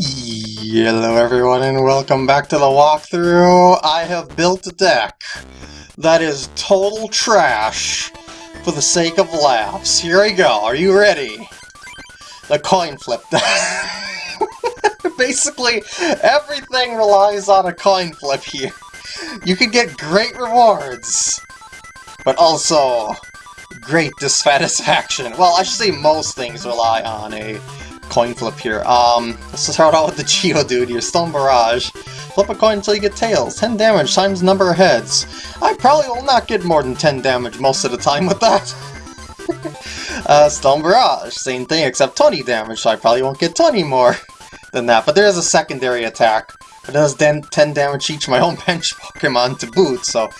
Hello everyone and welcome back to the walkthrough. I have built a deck that is total trash for the sake of laughs. Here we go, are you ready? The coin flip. Basically, everything relies on a coin flip here. You can get great rewards, but also great dissatisfaction. Well, I should say most things rely on a coin flip here. Um, let's start out with the Geodude here, Stone Barrage. Flip a coin until you get tails. 10 damage times number of heads. I probably will not get more than 10 damage most of the time with that. uh, Stone Barrage, same thing except 20 damage, so I probably won't get 20 more than that. But there is a secondary attack. It does 10 damage each my own bench Pokemon to boot, so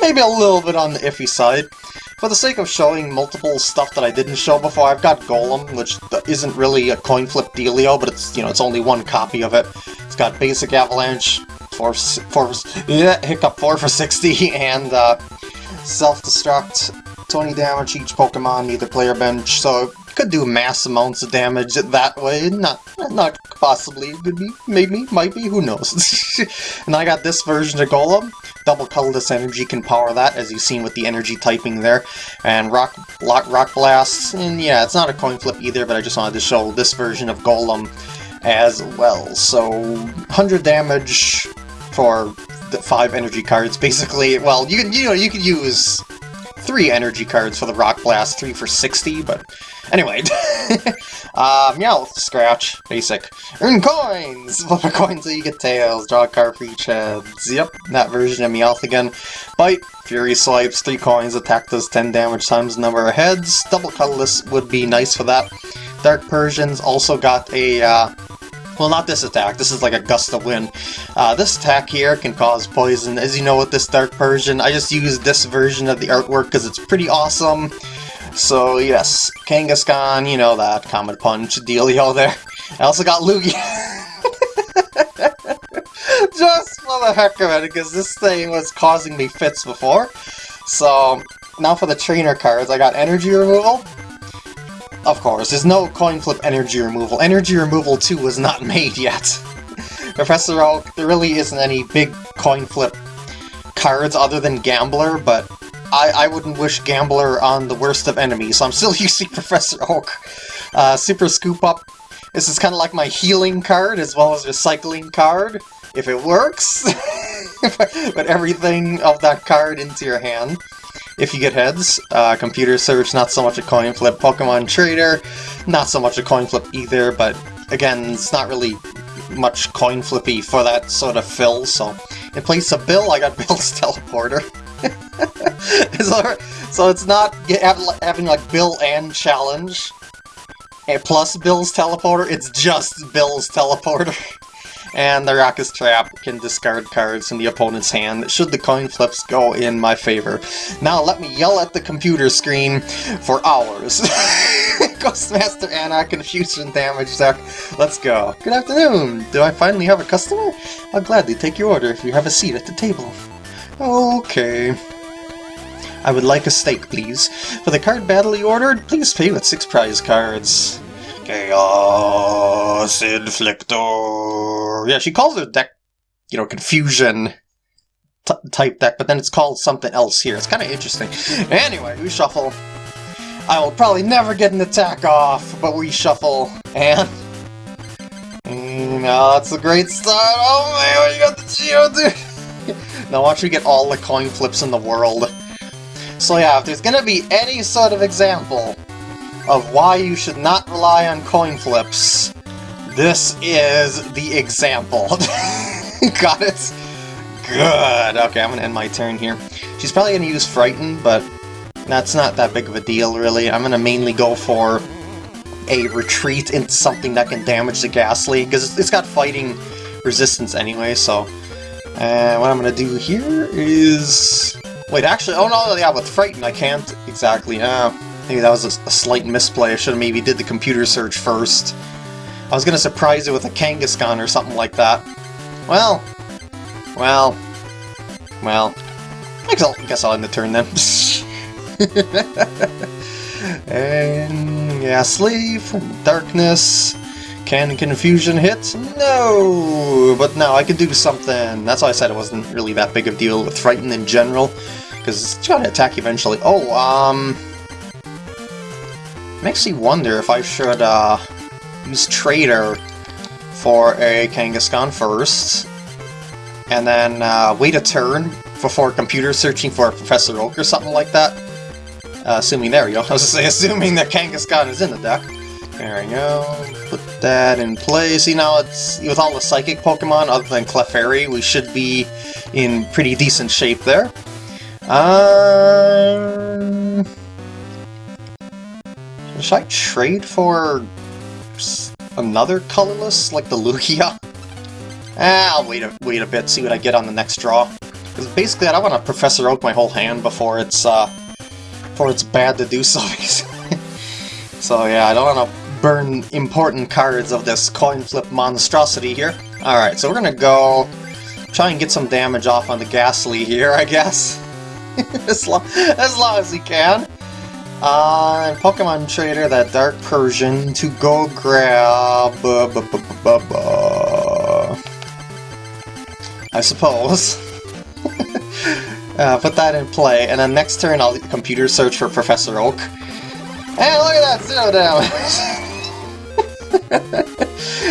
maybe a little bit on the iffy side. For the sake of showing multiple stuff that I didn't show before, I've got Golem, which isn't really a coin flip dealio, but it's, you know, it's only one copy of it. It's got Basic Avalanche, 4 for, yeah, Hiccup 4 for 60, and uh, Self-Destruct, 20 damage each Pokemon, either player bench, so could do mass amounts of damage that way. Not, not possibly. Could be, maybe, might be. Who knows? and I got this version of Golem. Double colorless energy can power that, as you've seen with the energy typing there. And rock, rock, rock blast. And yeah, it's not a coin flip either, but I just wanted to show this version of Golem as well. So 100 damage for the five energy cards, basically. Well, you can you know you could use three energy cards for the Rock Blast, three for 60, but anyway. uh, Meowth, Scratch, basic. Earn coins! Flip a coin so you get tails, draw a card for each head. Yep, that version of Meowth again. Bite, Fury Swipes, three coins, attack does 10 damage times the number of heads. Double colorless would be nice for that. Dark Persians also got a uh, well, not this attack. This is like a gust of wind. Uh, this attack here can cause poison. As you know with this Dark Persian, I just use this version of the artwork because it's pretty awesome. So yes, Kangaskhan, you know that, Comet Punch dealio there. I also got Lugia. just for the heck of it, because this thing was causing me fits before. So, now for the trainer cards, I got Energy Removal, of course, there's no coin flip energy removal. Energy removal 2 was not made yet. Professor Oak, there really isn't any big coin flip cards other than Gambler, but I, I wouldn't wish Gambler on the worst of enemies, so I'm still using Professor Oak. Uh, Super Scoop Up, this is kind of like my healing card as well as recycling card, if it works. Put everything of that card into your hand if you get heads. Uh, computer search, not so much a coin flip. Pokemon Trader, not so much a coin flip either, but again, it's not really much coin flippy for that sort of fill, so in place of Bill, I got Bill's Teleporter. so, so it's not having like Bill and Challenge, and plus Bill's Teleporter, it's just Bill's Teleporter. and the Rocket's Trap can discard cards from the opponent's hand should the coin flips go in my favor. Now let me yell at the computer screen for hours. Ghostmaster Anna, Confusion Damage Deck, let's go. Good afternoon! Do I finally have a customer? I'll gladly take your order if you have a seat at the table. Okay. I would like a steak, please. For the card battle you ordered, please pay with six prize cards. Chaos Inflictor. Yeah, she calls her deck, you know, confusion type deck, but then it's called something else here. It's kind of interesting. Anyway, we shuffle. I will probably never get an attack off, but we shuffle, and... Now that's a great start. Oh man, oh, you got the Geodude! now watch me get all the coin flips in the world. So yeah, if there's gonna be any sort of example of why you should not rely on coin flips. This is the example. Got it? Good. Okay, I'm gonna end my turn here. She's probably gonna use Frighten, but that's not that big of a deal, really. I'm gonna mainly go for a retreat into something that can damage the Gastly, because it's got fighting resistance anyway, so... What I'm gonna do here is... Wait, actually, oh no, yeah, with Frighten I can't exactly, uh, Maybe that was a, a slight misplay. I should have maybe did the computer search first. I was gonna surprise it with a Kangaskhan or something like that. Well, well, well. I guess I'll, I guess I'll end the turn then. and yeah, Sleeve, Darkness, Can Confusion hit? No! But now I can do something. That's why I said it wasn't really that big of a deal with Frighten in general, because it's gonna attack eventually. Oh, um... Makes me wonder if I should, uh, use Trader for a Kangaskhan first, and then uh, wait a turn before computer searching for Professor Oak or something like that. Uh, assuming, there we go, I was say, assuming that Kangaskhan is in the deck. There we go. Put that in place. See, now it's with all the Psychic Pokemon, other than Clefairy, we should be in pretty decent shape there. Um, should I trade for another colorless, like the Lugia? Ah, I'll wait a, wait a bit, see what I get on the next draw. Because basically, I don't want to Professor Oak my whole hand before it's, uh, before it's bad to do so. so yeah, I don't want to burn important cards of this coin flip monstrosity here. Alright, so we're gonna go try and get some damage off on the Gastly here, I guess. as, long, as long as he can. Uh, Pokemon Trader, that Dark Persian, to go grab... Uh, I suppose. uh, put that in play, and then next turn I'll computer search for Professor Oak. And look at that, zero damage!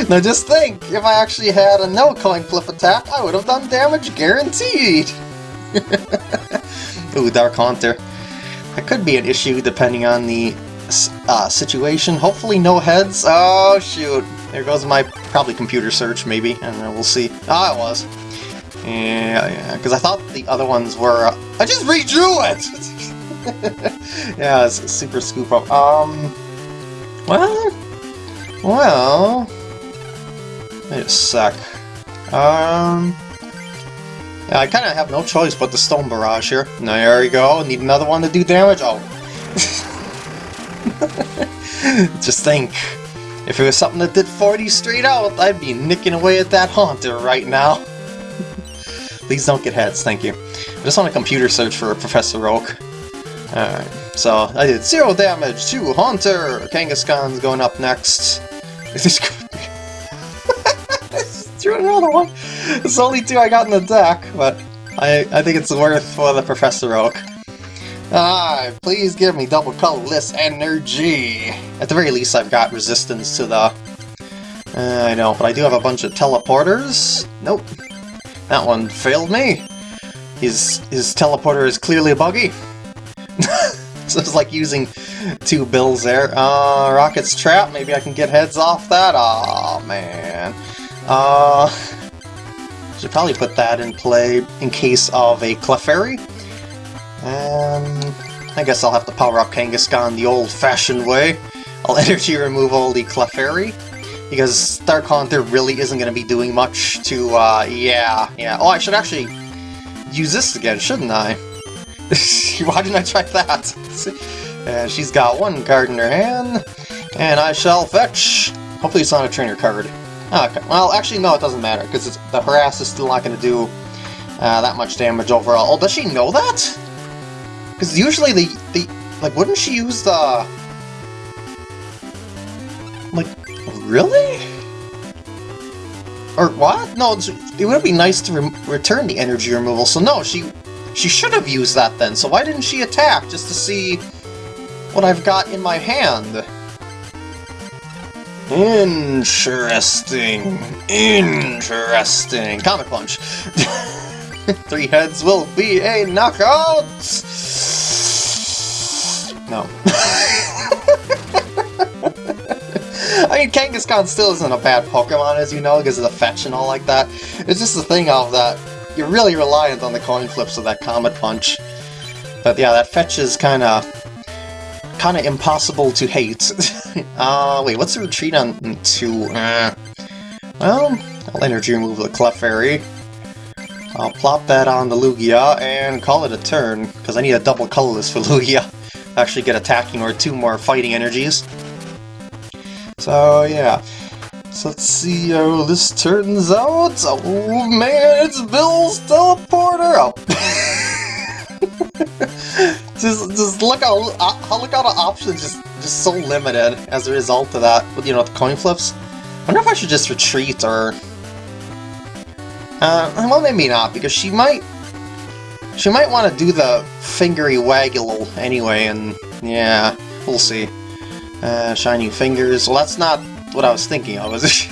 now just think, if I actually had a no coin flip attack, I would have done damage guaranteed! Ooh, Dark Haunter. That could be an issue depending on the uh, situation. Hopefully no heads. Oh, shoot. There goes my, probably computer search, maybe. and we'll see. Ah, it was. Yeah, yeah, because I thought the other ones were... Uh, I just redrew it! yeah, it's super scoop up. Um, well, well... Wait a sec. Um... Yeah, I kind of have no choice but the Stone Barrage here. Now, There we go. Need another one to do damage? Oh. Just think. If it was something that did 40 straight out, I'd be nicking away at that Haunter right now. Please don't get heads, thank you. I just want a computer search for Professor Oak. Alright, so I did zero damage to Haunter! Kangaskhan's going up next. One! It's only two I got in the deck, but I, I think it's worth for the Professor Oak. Ah, please give me double colorless energy! At the very least I've got resistance to the... Uh, I know, but I do have a bunch of teleporters. Nope. That one failed me. His, his teleporter is clearly a buggy. so it's like using two bills there. Uh, Rocket's Trap, maybe I can get heads off that? oh, man. Uh, should probably put that in play in case of a Clefairy. Um, I guess I'll have to power up Kangaskhan the old-fashioned way. I'll energy remove all the Clefairy, because Dark Haunter really isn't going to be doing much to, uh, yeah, yeah. Oh, I should actually use this again, shouldn't I? Why didn't I try that? And she's got one card in her hand, and I shall fetch. Hopefully it's not a trainer card. Okay, well, actually, no, it doesn't matter, because the harass is still not going to do uh, that much damage overall. Oh, does she know that? Because usually the, the... Like, wouldn't she use the... Like, really? Or what? No, it would be nice to re return the energy removal, so no, she she should have used that then, so why didn't she attack, just to see what I've got in my hand. Interesting. Interesting. Comet Punch. Three heads will be a knockout! No. I mean, Kangaskhan still isn't a bad Pokemon, as you know, because of the fetch and all like that. It's just the thing of that you're really reliant on the coin flips of that Comet Punch. But yeah, that fetch is kind of kind of impossible to hate. uh, wait, what's the retreat on two? Uh, well, I'll energy remove the Clefairy. I'll plop that on the Lugia and call it a turn, because I need a double colorless for Lugia. Actually get attacking or two more fighting energies. So yeah. So let's see how this turns out. Oh man, it's Bill's teleporter! Oh. just, just look how, how look how the options just just so limited as a result of that. You know, the coin flips. I wonder if I should just retreat or... Uh, well, maybe not, because she might... She might want to do the fingery waggle anyway, and yeah, we'll see. Uh, shining fingers. Well, that's not what I was thinking of, was?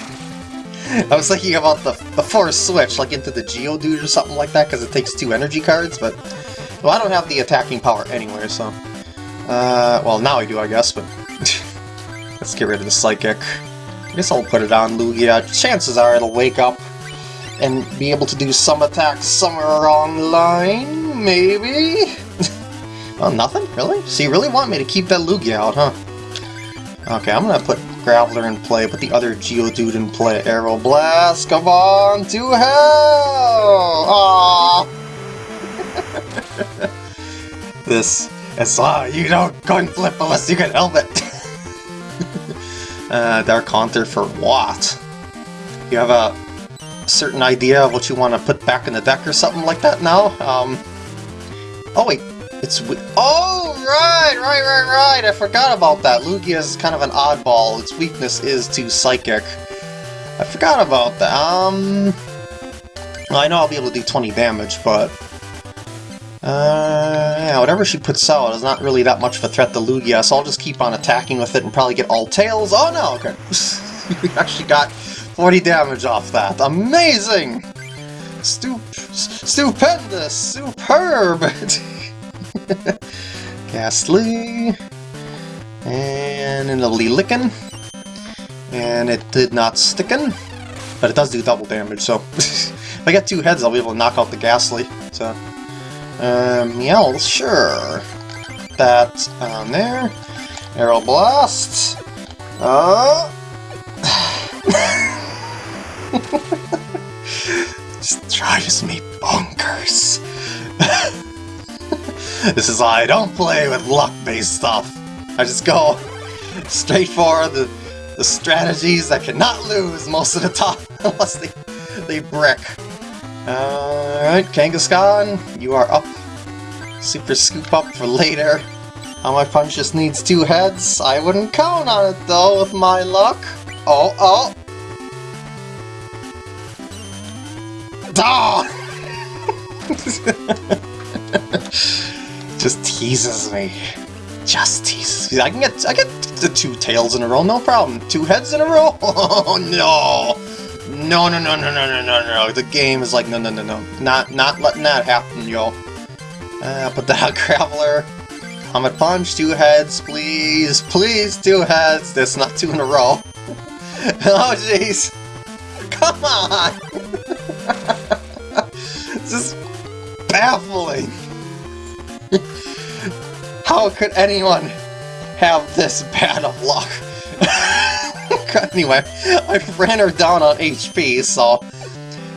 I was thinking about the, the force switch, like into the Geodude or something like that, because it takes two energy cards, but... Well, I don't have the attacking power anyway, so... Uh, well, now I do, I guess, but... Let's get rid of the Psychic. I guess I'll put it on Lugia. Chances are it'll wake up and be able to do some attacks somewhere along the line, maybe? oh, nothing? Really? So you really want me to keep that Lugia out, huh? Okay, I'm gonna put Graveler in play, put the other Geodude in play. Aeroblast, come on to hell! Aww! this is why you don't coin flip unless you can help it! uh, Dark Haunter for what? You have a certain idea of what you want to put back in the deck or something like that now? Um, oh wait, it's... Oh, right, right, right, right! I forgot about that. Lugia is kind of an oddball. Its weakness is to Psychic. I forgot about that. Um... I know I'll be able to do 20 damage, but... Uh, yeah, whatever she puts out is not really that much of a threat to Lugia, so I'll just keep on attacking with it and probably get all tails. Oh no, okay. we actually got 40 damage off that. Amazing! Stup stupendous! Superb! Gastly. And a lovely licking. And it did not stickin'. But it does do double damage, so... if I get two heads, I'll be able to knock out the Gastly. So... Um, yeah, sure. That on there. Aeroblast. Uh... Just drives me bonkers. this is why I don't play with luck-based stuff. I just go straight for the, the strategies that cannot lose most of the time, unless they, they brick. Alright, Kangaskhan, you are up. Super scoop up for later. How my punch just needs two heads? I wouldn't count on it though, with my luck. Oh, oh! Oh! Just teases me. Just teases me. I can get I get the two tails in a row, no problem. Two heads in a row? Oh no! No no no no no no no no. The game is like no no no no. Not not letting that happen, yo. Uh, put that Graveler. Comet Punch, two heads, please. Please, two heads. That's not two in a row. oh jeez. Come on! this is baffling. How could anyone have this bad of luck? anyway, I ran her down on HP, so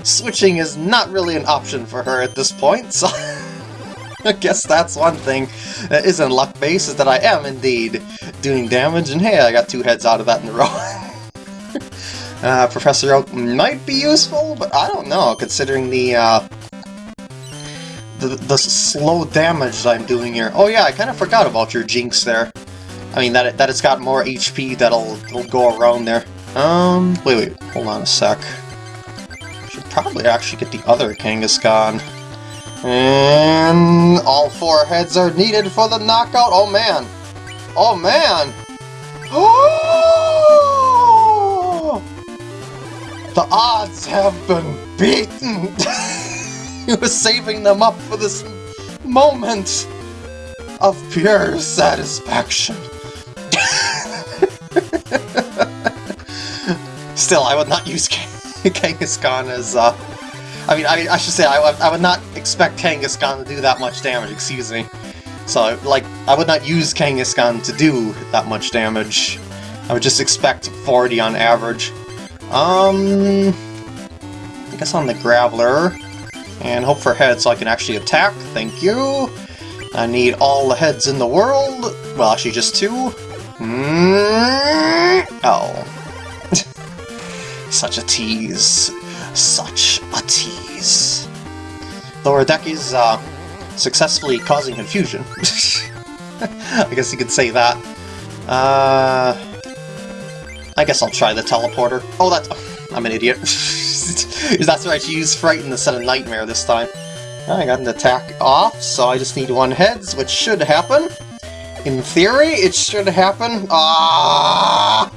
switching is not really an option for her at this point, so I guess that's one thing that isn't luck-based, is that I am indeed doing damage, and hey, I got two heads out of that in a row. uh, Professor Oak might be useful, but I don't know, considering the uh, the, the slow damage I'm doing here. Oh yeah, I kind of forgot about your Jynx there. I mean, that, that it's got more HP that'll, that'll go around there. Um, wait, wait, hold on a sec. Should probably actually get the other Kangaskhan. And all four heads are needed for the knockout. Oh man! Oh man! The odds have been beaten! he was saving them up for this moment of pure satisfaction. Still, I would not use Kangaskhan as, uh... I mean, I, I should say, I, I would not expect Kangaskhan to do that much damage, excuse me. So, like, I would not use Kangaskhan to do that much damage. I would just expect 40 on average. Um... I guess on the Graveler, and hope for heads so I can actually attack. Thank you. I need all the heads in the world. Well, actually just two. Mm oh. Such a tease. Such a tease. Lower deck is uh, successfully causing confusion. I guess you could say that. Uh, I guess I'll try the teleporter. Oh, that's... I'm an idiot. that's right, you use Frighten instead of Nightmare this time. I got an attack off, so I just need one heads, which should happen. In theory, it should happen. Ah!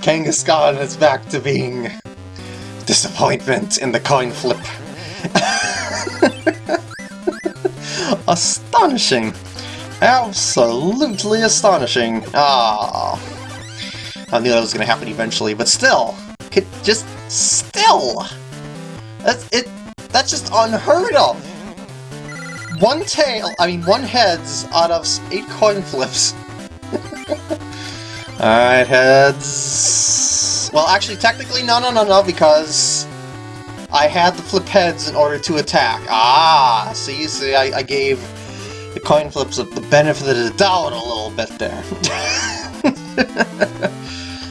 Kangaskhan is back to being disappointment in the coin flip. Astonishing. Absolutely astonishing. Ah. I knew that was going to happen eventually, but still. Could just... Still! That's, it, that's just unheard of! One tail, I mean one heads out of eight coin flips. Alright, heads... Well, actually, technically, no, no, no, no, because I had to flip heads in order to attack. Ah, see, see, I, I gave the coin flips the benefit of the doubt a little bit there.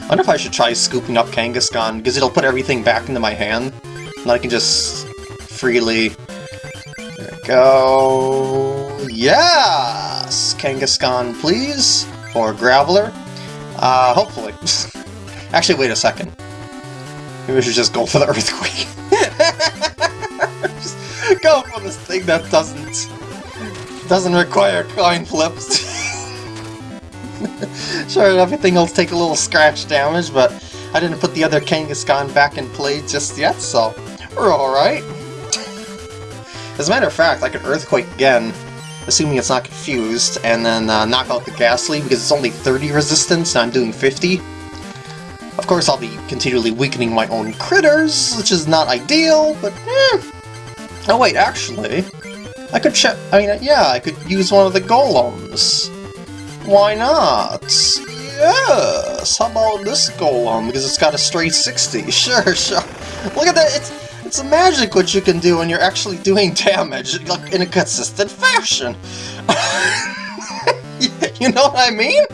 I wonder if I should try scooping up Kangaskhan, because it'll put everything back into my hand, and I can just freely... Go... Yes! Kangaskhan, please! Or Graveler. Uh, hopefully. Actually, wait a second. Maybe we should just go for the Earthquake. just go for this thing that doesn't... doesn't require coin flips. sure, everything will take a little scratch damage, but I didn't put the other Kangaskhan back in play just yet, so we're alright. As a matter of fact, I could Earthquake again, assuming it's not confused, and then uh, knock out the Gastly because it's only 30 resistance and I'm doing 50. Of course, I'll be continually weakening my own critters, which is not ideal, but eh. Oh wait, actually, I could check. I mean, yeah, I could use one of the golems. Why not? Yes! How about this golem? Because it's got a straight 60. Sure, sure. Look at that! It's it's magic what you can do when you're actually doing damage in a consistent fashion. you know what I mean?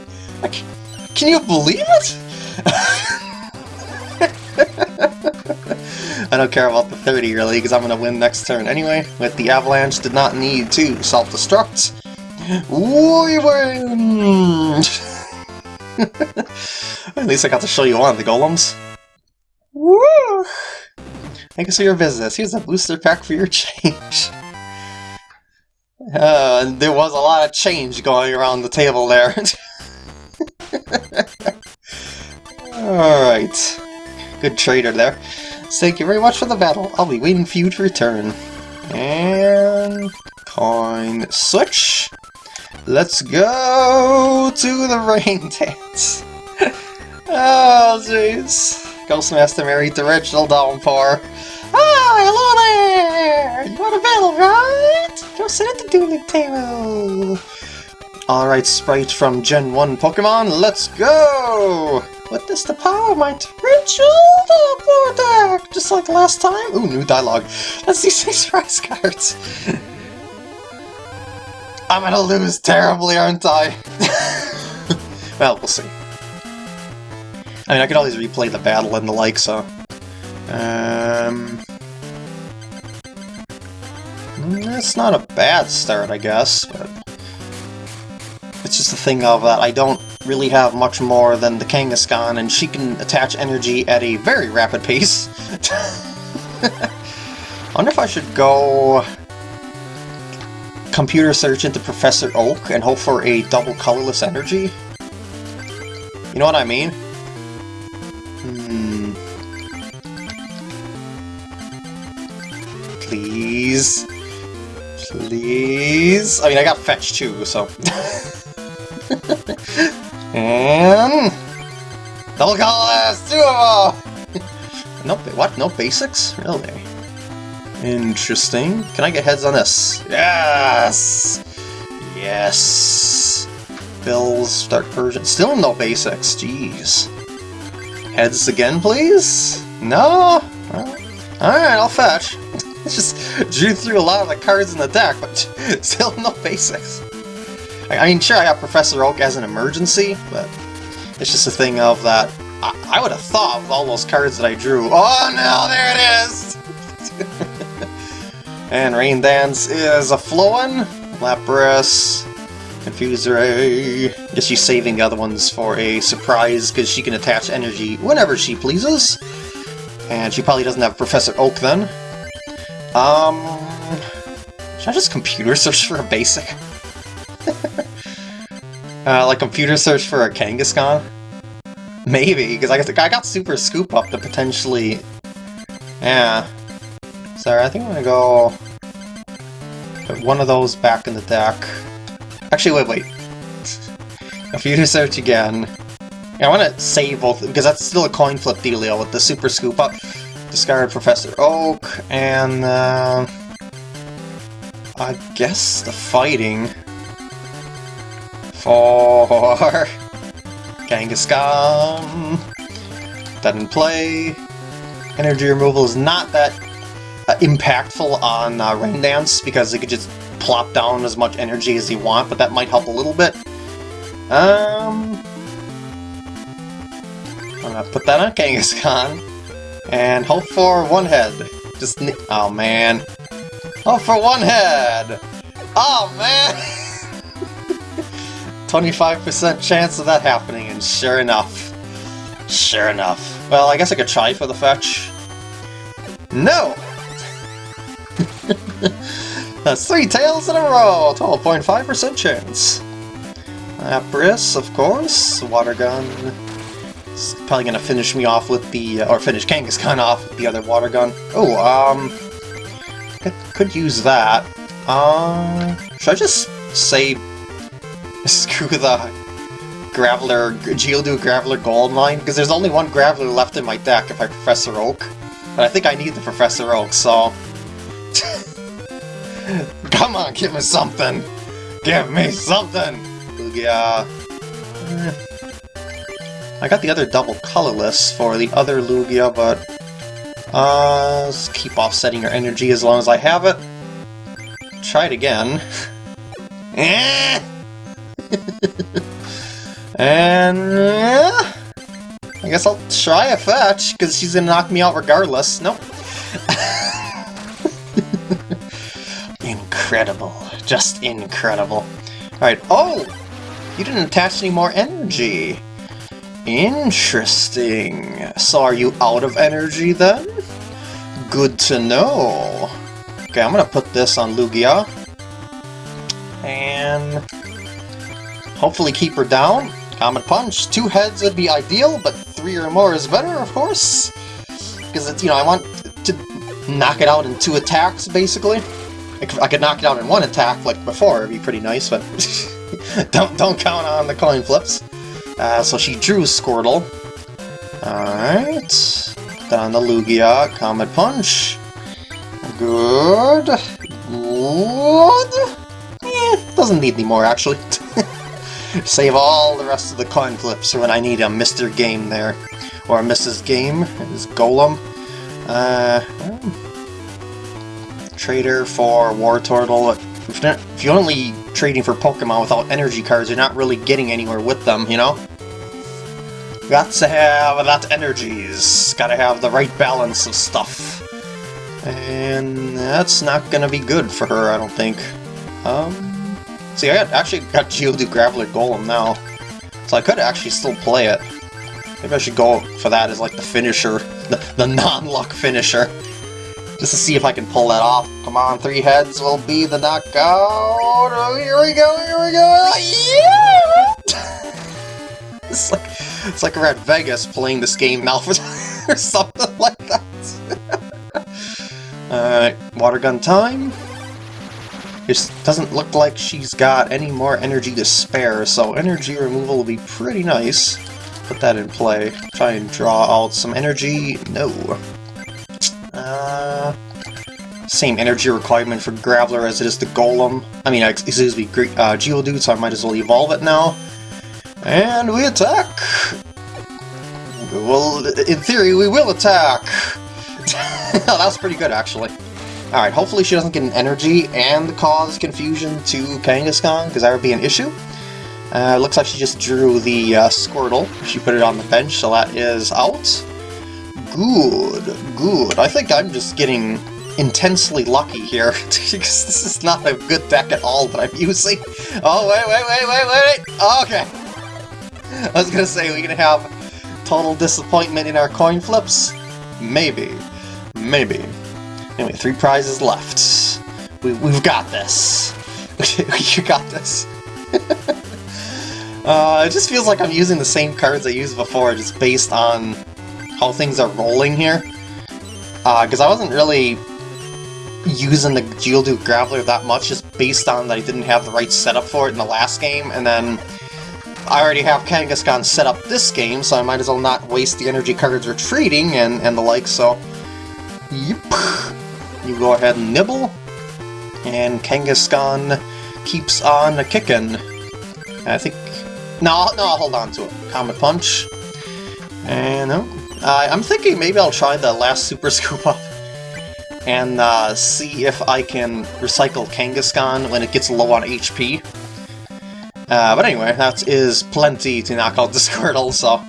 Can you believe it? I don't care about the 30 really, because I'm going to win next turn anyway. With the Avalanche, did not need to self-destruct. We win! At least I got to show you one of the golems. Woo! Thank you for your business. Here's a booster pack for your change. Uh, there was a lot of change going around the table there. Alright. Good trader there. thank you very much for the battle. I'll be waiting for you to return. And... Coin switch. Let's go to the rain dance. oh, jeez. Ghostmaster married the original Downpour. Ah, hello there! You want a battle, right? Go sit at the dueling table. Alright, Sprite from Gen 1 Pokemon, let's go! Witness the power of my torrential attack! Just like last time? Ooh, new dialogue. Let's see six prize cards. I'm gonna lose terribly, aren't I? well, we'll see. I mean, I could always replay the battle and the like, so... Um... It's not a bad start, I guess, but... It's just a thing of that I don't really have much more than the Kangaskhan, and she can attach energy at a very rapid pace. I wonder if I should go computer search into Professor Oak and hope for a double colorless energy? You know what I mean? Hmm. Please. Please. I mean, I got fetch too, so... and... Double colorless! Two of them! no, what? No basics? Really? Interesting. Can I get heads on this? Yes! Yes! Bill's Dark Persian. Still no basics, jeez. Heads again, please? No? Alright, I'll fetch. just drew through a lot of the cards in the deck, but still no basics. I mean, sure, I got Professor Oak as an emergency, but it's just a thing of that. I, I would have thought with all those cards that I drew. Oh no, there it is! and Rain Dance is a flowing. Lapras. Confuse Ray. Guess she's saving the other ones for a surprise because she can attach energy whenever she pleases. And she probably doesn't have Professor Oak then. Um, should I just computer search for a basic? uh, like computer search for a Kangaskhan? Maybe, because I guess I got Super Scoop up to potentially... Yeah. Sorry, I think I'm gonna go... Put one of those back in the deck. Actually, wait, wait. Computer search again. I want to save both, because that's still a coin flip dealio with the Super Scoop up. Discard Professor Oak, and uh, I guess the fighting for Kangaskhan. That in play. Energy removal is not that uh, impactful on uh, Rain Dance because it could just plop down as much energy as you want, but that might help a little bit. Um, I'm gonna put that on Kangaskhan and hope for one head. Just oh man, hope for one head. Oh man, 25% chance of that happening, and sure enough, sure enough. Well, I guess I could try for the fetch. No! That's three tails in a row! 12.5% chance. Lapras, of course. Water gun. It's probably gonna finish me off with the, uh, or finish Kangaskhan off with the other water gun. Oh, um, could, could use that. Uh, should I just say screw the Graveler, Geodude Graveler Gold Mine? Because there's only one Graveler left in my deck if I Professor Oak. But I think I need the Professor Oak, so... Come on, give me something! Give me something! Lugia... I got the other double colorless for the other Lugia, but... Uh, let's keep offsetting your energy as long as I have it. Try it again. And... Uh, I guess I'll try a fetch, because she's gonna knock me out regardless. Nope. incredible. Just incredible. Alright, oh! You didn't attach any more energy. Interesting. So are you out of energy then? Good to know. Okay, I'm gonna put this on Lugia. And hopefully keep her down. Comet Punch. Two heads would be ideal, but three or more is better, of course. Because, you know, I want to knock it out in two attacks, basically. I could knock it out in one attack, like before, it'd be pretty nice, but don't, don't count on the coin flips. Uh, so she drew Squirtle. Alright. Then the Lugia, Comet Punch. Good. Good. Eh, doesn't need any more, actually. Save all the rest of the coin flips when I need a Mr. Game there. Or a Mrs. Game, is Golem. Uh, trader for Wartortle. If you're only trading for Pokemon without energy cards, you're not really getting anywhere with them, you know? Got to have that energies. Gotta have the right balance of stuff. And that's not gonna be good for her, I don't think. Um, See, I actually got Geodude Graveler Golem now, so I could actually still play it. Maybe I should go for that as like the finisher, the, the non-luck finisher. Just to see if I can pull that off. Come on, three heads will be the knockout. Oh, here we go, here we go. Yeah! it's like it's like we're at Vegas playing this game now or something like that. Alright, water gun time. It doesn't look like she's got any more energy to spare, so energy removal will be pretty nice. Put that in play. Try and draw out some energy. No. Same energy requirement for Graveler as it is the Golem. I mean, excuse me, uh, Geodude, so I might as well evolve it now. And we attack! Well, in theory, we will attack! that was pretty good, actually. Alright, hopefully she doesn't get an energy and cause confusion to Kangaskhan, because that would be an issue. Uh, looks like she just drew the uh, Squirtle. She put it on the bench, so that is out. Good, good. I think I'm just getting intensely lucky here, because this is not a good deck at all that I'm using. Oh, wait, wait, wait, wait, wait, okay. I was gonna say, we're gonna have total disappointment in our coin flips? Maybe. Maybe. Anyway, three prizes left. We, we've got this. you got this. uh, it just feels like I'm using the same cards I used before, just based on how things are rolling here. Because uh, I wasn't really using the Geodude Graveler that much, just based on that I didn't have the right setup for it in the last game, and then I already have Kangaskhan set up this game, so I might as well not waste the energy cards retreating and, and the like, so... Yep. You go ahead and nibble, and Kangaskhan keeps on kicking. I think... No, no, I'll hold on to it. Comet Punch. And. Uh, I'm thinking maybe I'll try the last Super Scoop Up and uh, see if I can recycle Kangaskhan when it gets low on HP. Uh, but anyway, that is plenty to knock out the Squirtle, so...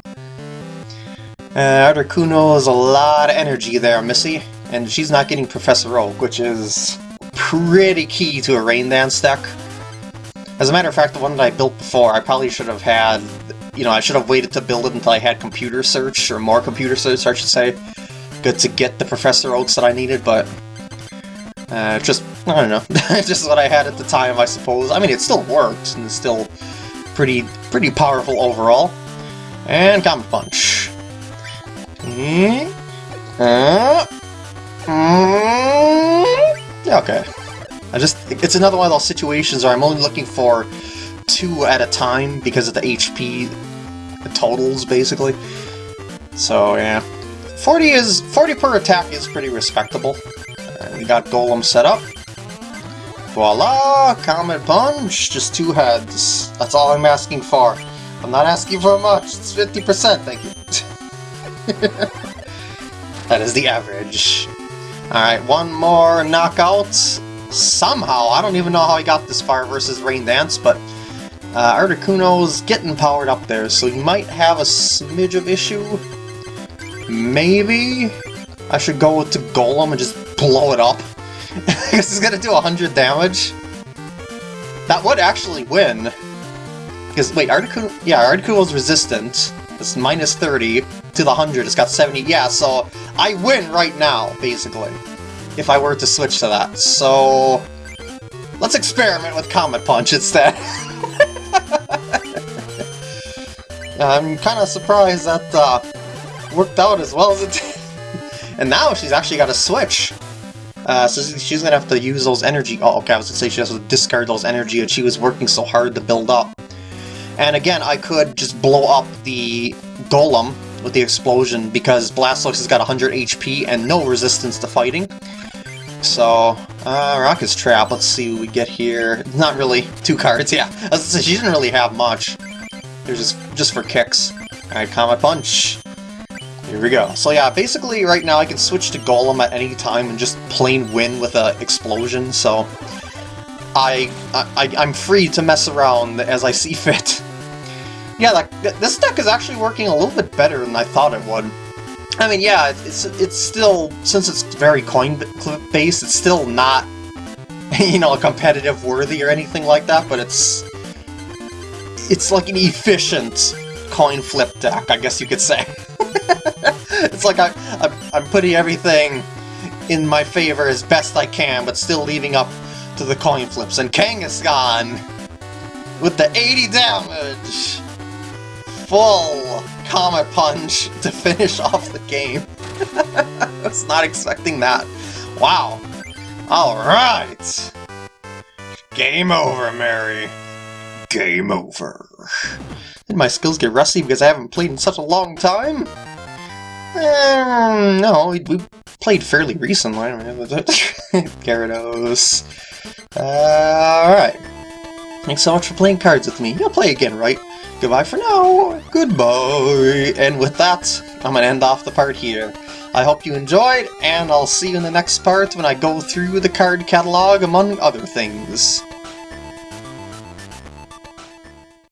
Uh, Articuno is a lot of energy there, Missy, and she's not getting Professor Oak, which is pretty key to a Rain Dance deck. As a matter of fact, the one that I built before, I probably should have had... You know, I should have waited to build it until I had computer search, or more computer search, I should say, good to get the Professor Oaks that I needed, but... Uh, just, I don't know, just what I had at the time, I suppose. I mean, it still works, and it's still pretty, pretty powerful overall. And Comet Punch. Uh, okay. I just, it's another one of those situations where I'm only looking for two at a time because of the HP totals, basically. So, yeah. 40 is 40 per attack is pretty respectable. And we got Golem set up. Voila! Comet Punch! Just two heads. That's all I'm asking for. I'm not asking for much. It's 50%, thank you. that is the average. Alright, one more knockout. Somehow, I don't even know how he got this far versus Rain Dance, but uh, Articuno's getting powered up there, so he might have a smidge of issue. Maybe I should go to Golem and just blow it up. because it's gonna do 100 damage. That would actually win. Because, wait, Articuno... Yeah, Articuno's resistant. It's minus 30 to the 100. It's got 70. Yeah, so I win right now, basically. If I were to switch to that. So... Let's experiment with Comet Punch instead. I'm kind of surprised that uh, worked out as well as it did. and now she's actually got a switch. Uh, so she's gonna have to use those energy- oh, okay, I was gonna say she has to discard those energy that she was working so hard to build up. And again, I could just blow up the Golem with the explosion because Blastoise has got 100 HP and no resistance to fighting. So, uh, Rocket's Trap, let's see what we get here. Not really, two cards, yeah. She didn't really have much. It was just, just for kicks. Alright, Comet Punch. Here we go. So yeah, basically right now I can switch to Golem at any time and just plain win with an explosion, so I, I, I'm free to mess around as I see fit. yeah, like, this deck is actually working a little bit better than I thought it would. I mean, yeah, it's, it's still, since it's very coin-based, it's still not, you know, competitive worthy or anything like that, but it's, it's like an efficient coin flip deck, I guess you could say. it's like I, I, I'm putting everything in my favor as best I can, but still leaving up to the coin flips. And Kangaskhan with the 80 damage! Full Comet Punch to finish off the game. I was not expecting that. Wow. Alright! Game over, Mary. Game over. Did my skills get rusty because I haven't played in such a long time? Um, no, we, we, played fairly recently. Gyarados. Uh, Alright. Thanks so much for playing cards with me. You'll play again, right? Goodbye for now. Goodbye. And with that, I'm to end off the part here. I hope you enjoyed, and I'll see you in the next part when I go through the card catalog, among other things.